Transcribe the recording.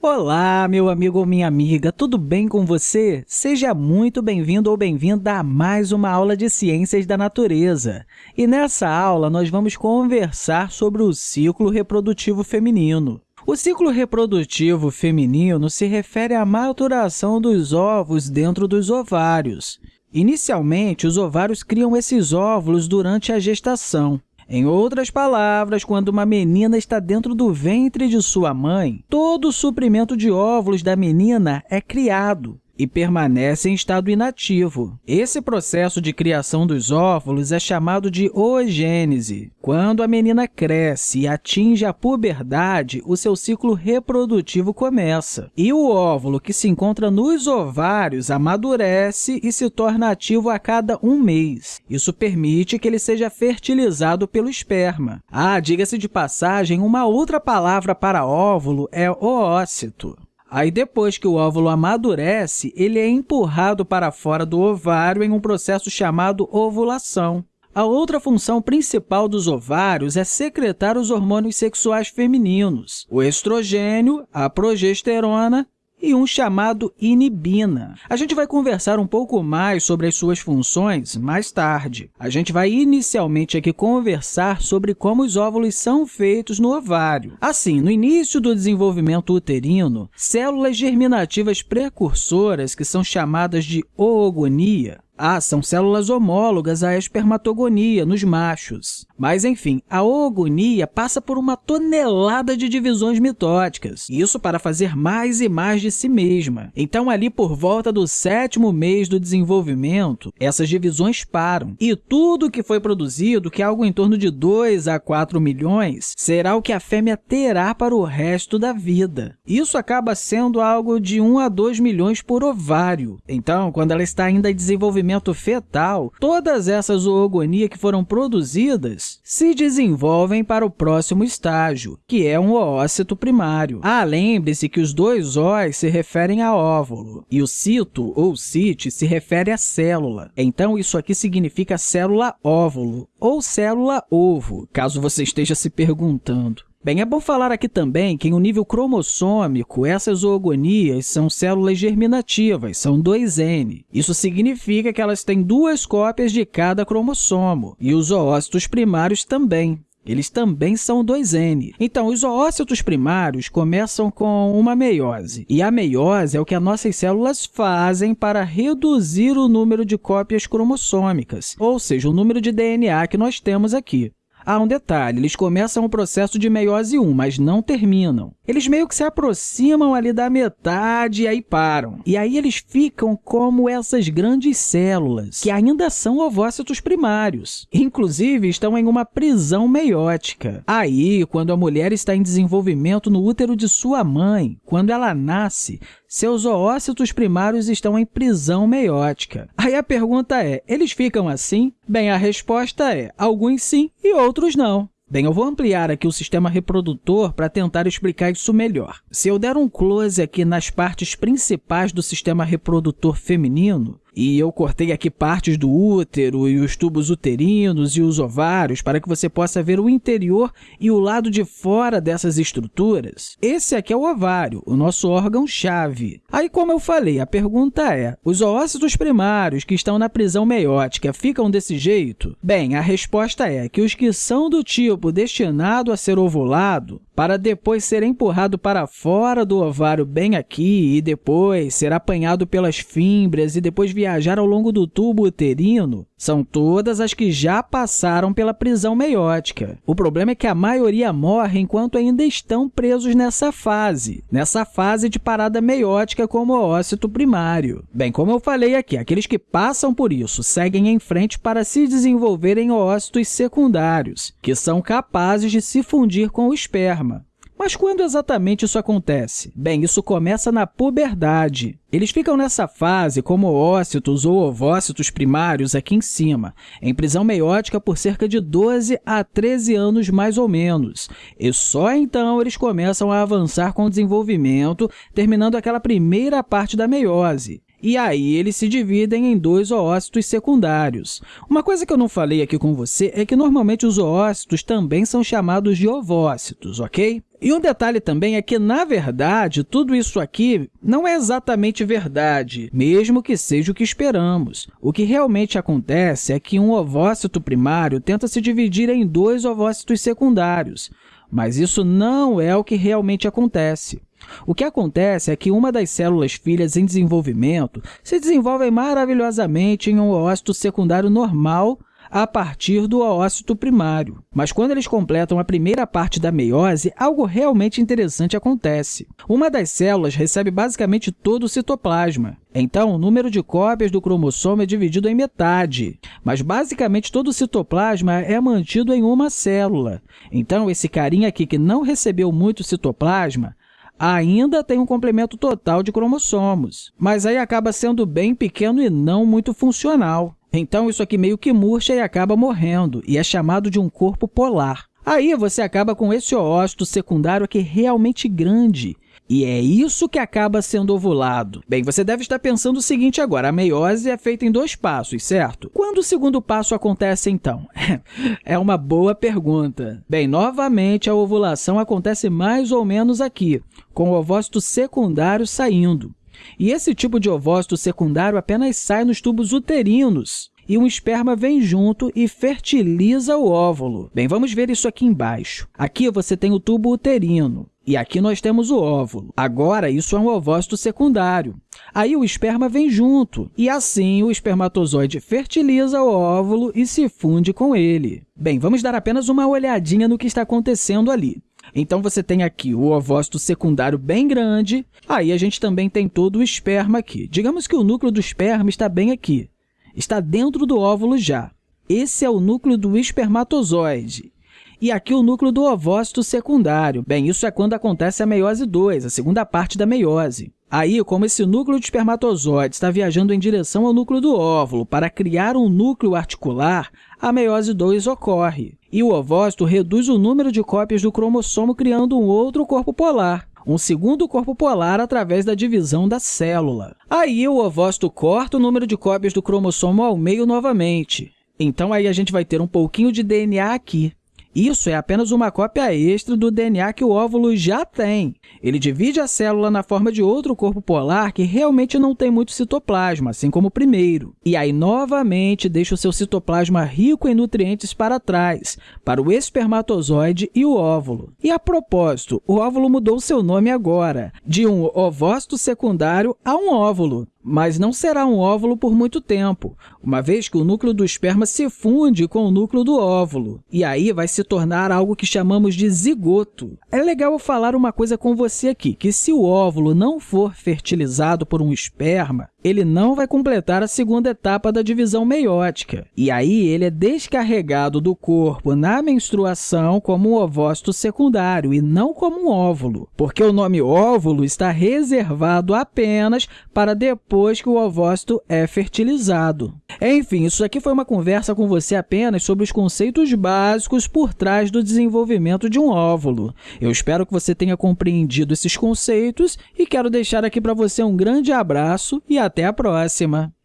Olá, meu amigo ou minha amiga, tudo bem com você? Seja muito bem-vindo ou bem-vinda a mais uma aula de Ciências da Natureza. E nessa aula, nós vamos conversar sobre o ciclo reprodutivo feminino. O ciclo reprodutivo feminino se refere à maturação dos ovos dentro dos ovários. Inicialmente, os ovários criam esses óvulos durante a gestação. Em outras palavras, quando uma menina está dentro do ventre de sua mãe, todo o suprimento de óvulos da menina é criado e permanece em estado inativo. Esse processo de criação dos óvulos é chamado de oogênese. Quando a menina cresce e atinge a puberdade, o seu ciclo reprodutivo começa. E o óvulo que se encontra nos ovários amadurece e se torna ativo a cada um mês. Isso permite que ele seja fertilizado pelo esperma. Ah, diga-se de passagem, uma outra palavra para óvulo é oócito. Aí, depois que o óvulo amadurece, ele é empurrado para fora do ovário em um processo chamado ovulação. A outra função principal dos ovários é secretar os hormônios sexuais femininos, o estrogênio, a progesterona e um chamado inibina. A gente vai conversar um pouco mais sobre as suas funções mais tarde. A gente vai inicialmente aqui conversar sobre como os óvulos são feitos no ovário. Assim, no início do desenvolvimento uterino, células germinativas precursoras, que são chamadas de oogonia, ah, são células homólogas à espermatogonia nos machos. Mas, enfim, a oogonia passa por uma tonelada de divisões mitóticas, isso para fazer mais e mais de si mesma. Então, ali por volta do sétimo mês do desenvolvimento, essas divisões param, e tudo que foi produzido, que é algo em torno de 2 a 4 milhões, será o que a fêmea terá para o resto da vida. Isso acaba sendo algo de 1 a 2 milhões por ovário. Então, quando ela está ainda em desenvolvimento desenvolvimento fetal, todas essas oogonias que foram produzidas se desenvolvem para o próximo estágio, que é um oócito primário. Ah, lembre-se que os dois Os se referem a óvulo e o cito, ou cite, se refere à célula. Então, isso aqui significa célula óvulo ou célula ovo, caso você esteja se perguntando. Bem, é bom falar aqui também que, um nível cromossômico, essas oogonias são células germinativas, são 2N. Isso significa que elas têm duas cópias de cada cromossomo, e os oócitos primários também. Eles também são 2N. Então, os oócitos primários começam com uma meiose, e a meiose é o que as nossas células fazem para reduzir o número de cópias cromossômicas, ou seja, o número de DNA que nós temos aqui. Há um detalhe, eles começam o processo de meiose 1, mas não terminam. Eles meio que se aproximam ali da metade e aí param. E aí eles ficam como essas grandes células, que ainda são ovócitos primários. Inclusive, estão em uma prisão meiótica. Aí, quando a mulher está em desenvolvimento no útero de sua mãe, quando ela nasce, seus oócitos primários estão em prisão meiótica. Aí a pergunta é, eles ficam assim? Bem, a resposta é alguns sim e outros não. Bem, eu vou ampliar aqui o sistema reprodutor para tentar explicar isso melhor. Se eu der um close aqui nas partes principais do sistema reprodutor feminino, e eu cortei aqui partes do útero e os tubos uterinos e os ovários para que você possa ver o interior e o lado de fora dessas estruturas. Esse aqui é o ovário, o nosso órgão-chave. Aí, como eu falei, a pergunta é, os oócitos primários que estão na prisão meiótica ficam desse jeito? Bem, a resposta é que os que são do tipo destinado a ser ovulado para depois ser empurrado para fora do ovário bem aqui e depois ser apanhado pelas fímbrias e depois viajar ao longo do tubo uterino, são todas as que já passaram pela prisão meiótica. O problema é que a maioria morre enquanto ainda estão presos nessa fase, nessa fase de parada meiótica como ócito primário. Bem, como eu falei aqui, aqueles que passam por isso seguem em frente para se desenvolverem ócitos secundários, que são capazes de se fundir com o esperma. Mas quando exatamente isso acontece? Bem, isso começa na puberdade. Eles ficam nessa fase como ócitos ou ovócitos primários aqui em cima, em prisão meiótica por cerca de 12 a 13 anos mais ou menos. E só então eles começam a avançar com o desenvolvimento, terminando aquela primeira parte da meiose. E aí eles se dividem em dois oócitos secundários. Uma coisa que eu não falei aqui com você é que normalmente os oócitos também são chamados de ovócitos, ok? E um detalhe também é que, na verdade, tudo isso aqui não é exatamente verdade, mesmo que seja o que esperamos. O que realmente acontece é que um ovócito primário tenta se dividir em dois ovócitos secundários, mas isso não é o que realmente acontece. O que acontece é que uma das células filhas em desenvolvimento se desenvolve maravilhosamente em um oócito secundário normal a partir do oócito primário. Mas quando eles completam a primeira parte da meiose, algo realmente interessante acontece. Uma das células recebe basicamente todo o citoplasma. Então, o número de cópias do cromossomo é dividido em metade, mas basicamente todo o citoplasma é mantido em uma célula. Então, esse carinha aqui que não recebeu muito citoplasma ainda tem um complemento total de cromossomos, mas aí acaba sendo bem pequeno e não muito funcional. Então, isso aqui meio que murcha e acaba morrendo, e é chamado de um corpo polar. Aí você acaba com esse oócito secundário aqui realmente grande, e é isso que acaba sendo ovulado. Bem, você deve estar pensando o seguinte agora, a meiose é feita em dois passos, certo? Quando o segundo passo acontece, então? é uma boa pergunta. Bem, novamente, a ovulação acontece mais ou menos aqui, com o ovócito secundário saindo. E esse tipo de ovócito secundário apenas sai nos tubos uterinos, e um esperma vem junto e fertiliza o óvulo. Bem, vamos ver isso aqui embaixo. Aqui você tem o tubo uterino. E aqui nós temos o óvulo. Agora, isso é um ovócito secundário. Aí o esperma vem junto, e assim o espermatozoide fertiliza o óvulo e se funde com ele. Bem, vamos dar apenas uma olhadinha no que está acontecendo ali. Então, você tem aqui o ovócito secundário bem grande, aí a gente também tem todo o esperma aqui. Digamos que o núcleo do esperma está bem aqui, está dentro do óvulo já. Esse é o núcleo do espermatozoide. E aqui o núcleo do ovócito secundário. Bem, isso é quando acontece a meiose 2, a segunda parte da meiose. Aí, como esse núcleo de espermatozoide está viajando em direção ao núcleo do óvulo para criar um núcleo articular, a meiose 2 ocorre. E o ovócito reduz o número de cópias do cromossomo, criando um outro corpo polar, um segundo corpo polar através da divisão da célula. Aí, o ovócito corta o número de cópias do cromossomo ao meio novamente. Então, aí a gente vai ter um pouquinho de DNA aqui. Isso é apenas uma cópia extra do DNA que o óvulo já tem. Ele divide a célula na forma de outro corpo polar que realmente não tem muito citoplasma, assim como o primeiro. E aí, novamente, deixa o seu citoplasma rico em nutrientes para trás, para o espermatozoide e o óvulo. E, a propósito, o óvulo mudou seu nome agora, de um ovócito secundário a um óvulo mas não será um óvulo por muito tempo, uma vez que o núcleo do esperma se funde com o núcleo do óvulo, e aí vai se tornar algo que chamamos de zigoto. É legal eu falar uma coisa com você aqui, que se o óvulo não for fertilizado por um esperma, ele não vai completar a segunda etapa da divisão meiótica. E aí ele é descarregado do corpo na menstruação como um ovócito secundário e não como um óvulo, porque o nome óvulo está reservado apenas para depois que o ovócito é fertilizado. Enfim, isso aqui foi uma conversa com você apenas sobre os conceitos básicos por trás do desenvolvimento de um óvulo. Eu espero que você tenha compreendido esses conceitos e quero deixar aqui para você um grande abraço e até a próxima!